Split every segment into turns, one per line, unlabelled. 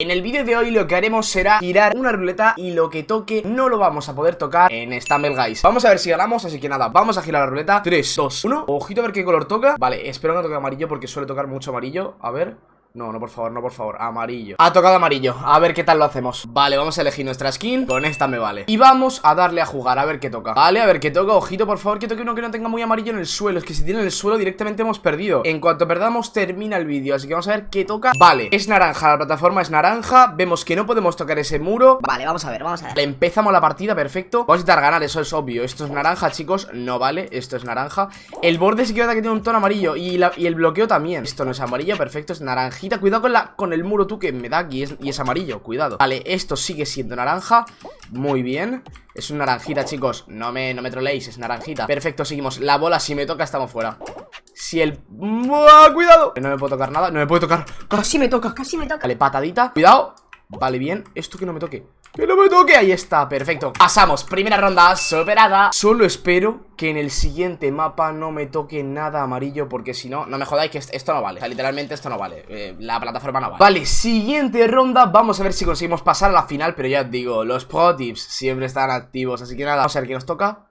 En el vídeo de hoy lo que haremos será girar una ruleta y lo que toque no lo vamos a poder tocar en Stumble Guys. Vamos a ver si ganamos, así que nada, vamos a girar la ruleta. 3, 2, 1, ojito a ver qué color toca. Vale, espero que no toque amarillo porque suele tocar mucho amarillo. A ver... No, no, por favor, no, por favor, amarillo. Ha tocado amarillo, a ver qué tal lo hacemos. Vale, vamos a elegir nuestra skin, con esta me vale. Y vamos a darle a jugar, a ver qué toca. Vale, a ver qué toca, ojito, por favor, que toque uno que no tenga muy amarillo en el suelo. Es que si tiene en el suelo directamente hemos perdido. En cuanto perdamos, termina el vídeo. Así que vamos a ver qué toca. Vale, es naranja, la plataforma es naranja. Vemos que no podemos tocar ese muro.
Vale, vamos a ver, vamos a ver.
Empezamos la partida, perfecto. Vamos a intentar ganar, eso es obvio. Esto es naranja, chicos, no vale, esto es naranja. El borde sí que que tiene un tono amarillo. Y, la, y el bloqueo también. Esto no es amarillo, perfecto, es Cuidado con la con el muro tú que me da y es, y es amarillo, cuidado. Vale, esto sigue siendo naranja. Muy bien. Es un naranjita, chicos. No me, no me troleéis, es naranjita. Perfecto, seguimos. La bola, si me toca, estamos fuera. Si el... ¡Cuidado! No me puedo tocar nada No me puede tocar.
Casi me toca, casi me toca.
Vale, patadita. Cuidado Vale, bien Esto que no me toque. ¡Que no me toque! Ahí está, perfecto. Pasamos, primera ronda superada. Solo espero que en el siguiente mapa no me toque nada amarillo Porque si no, no me jodáis que esto no vale. O sea, literalmente esto no vale. Eh, La plataforma no vale. Vale, siguiente ronda. Vamos a ver si conseguimos pasar a la final Pero ya os digo, los pro tips siempre están activos Así que nada, vamos a ver qué nos toca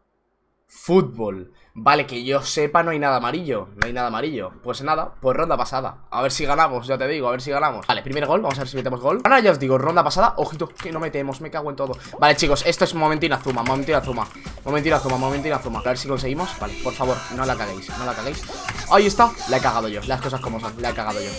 Fútbol. Vale, que yo sepa no hay nada amarillo No hay nada amarillo. Pues nada, pues ronda pasada. A ver si ganamos, ya te digo, a ver si ganamos. Vale, primer gol, vamos a ver si metemos gol. Ahora ya os digo, ronda pasada, ojito, que no metemos Me cago en todo. Vale, chicos, esto es momentina Azuma, momentina Azuma Momentina Azuma, momentina Azuma A ver si conseguimos, vale, por favor, no la caguéis No la caguéis. Ahí está, la he cagado yo, las cosas como son, la he cagado yo.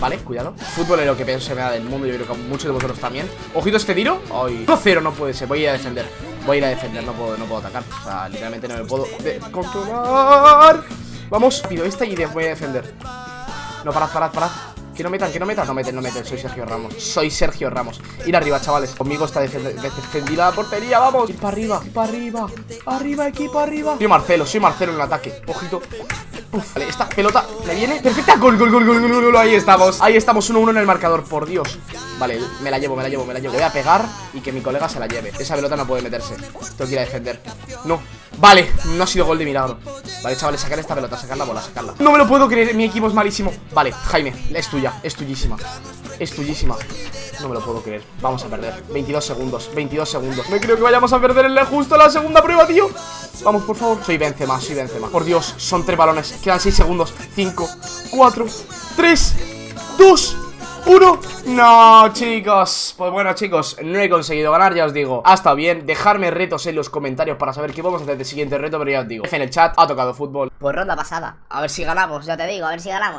Vale, cuidado. Fútbol es lo que se me da del mundo Yo creo que muchos de vosotros también. Ojito este tiro. Ay, 1-0 no puede ser Voy a defender Voy a ir a defender, no puedo, no puedo atacar. O sea, literalmente no me puedo controlar Vamos, pido esta y voy a defender. No, parad, parad, parad que no metan, que no metan, no meten, no meten, soy Sergio Ramos. Soy Sergio Ramos, ir arriba chavales. Conmigo está defendida la portería, vamos. Ir para arriba, para arriba. Arriba, equipo, arriba. Soy Marcelo, soy Marcelo en el ataque, ojito. Uf, vale, esta pelota me viene perfecta. Gol, gol, gol, gol, gol, gol, ahí estamos. Ahí estamos, 1-1 en el marcador, por Dios. Vale, me la llevo, me la llevo, me la llevo. Voy a pegar y que mi colega se la lleve. Esa pelota no puede meterse. Tengo que ir a defender. No, vale, no ha sido gol de milagro. Vale, chavales, sacar esta pelota, sacar la bola, sacarla. No me lo puedo creer, mi equipo es malísimo. Vale, Jaime, es tuya, es tuyísima Es tuyísima. No me lo puedo creer, vamos a perder. 22 segundos, 22 segundos. Me creo que vayamos a perder en justo la segunda prueba, tío. Vamos, por favor. Soy Benzema, soy Benzema. Por Dios, son tres balones Quedan 6 segundos. 5, 4, 3, 2 uno. No, chicos. Pues bueno, chicos, no he conseguido ganar, ya os digo. Ha estado bien, dejarme retos en los comentarios Para saber qué vamos a hacer de siguiente reto Pero ya os digo, en el chat, ha tocado fútbol.
Pues ronda pasada, a ver si ganamos, ya te digo, a ver si ganamos